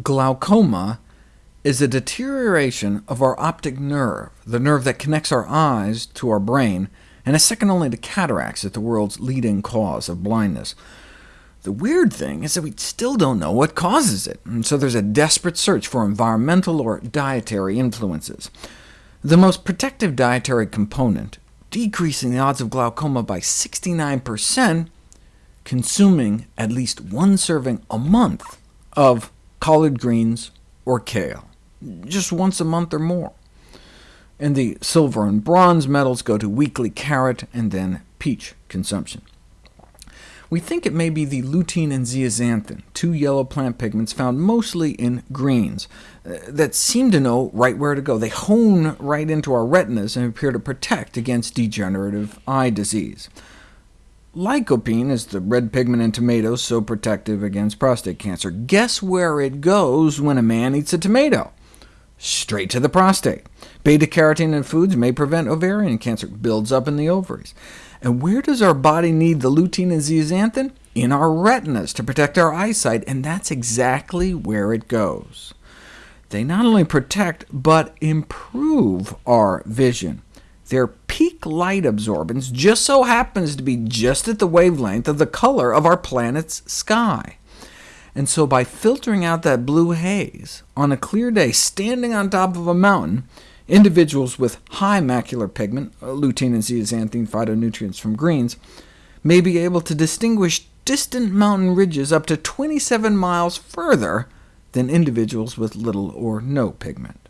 Glaucoma is a deterioration of our optic nerve, the nerve that connects our eyes to our brain, and is second only to cataracts as the world's leading cause of blindness. The weird thing is that we still don't know what causes it, and so there's a desperate search for environmental or dietary influences. The most protective dietary component, decreasing the odds of glaucoma by 69%, consuming at least one serving a month of collard greens or kale just once a month or more. And the silver and bronze medals go to weekly carrot and then peach consumption. We think it may be the lutein and zeaxanthin, two yellow plant pigments found mostly in greens, uh, that seem to know right where to go. They hone right into our retinas and appear to protect against degenerative eye disease. Lycopene is the red pigment in tomatoes so protective against prostate cancer. Guess where it goes when a man eats a tomato? straight to the prostate. Beta-carotene in foods may prevent ovarian cancer, builds up in the ovaries. And where does our body need the lutein and zeaxanthin? In our retinas to protect our eyesight, and that's exactly where it goes. They not only protect, but improve our vision. Their peak light absorbance just so happens to be just at the wavelength of the color of our planet's sky. And so by filtering out that blue haze, on a clear day standing on top of a mountain, individuals with high macular pigment, uh, lutein and zeaxanthin phytonutrients from greens, may be able to distinguish distant mountain ridges up to 27 miles further than individuals with little or no pigment.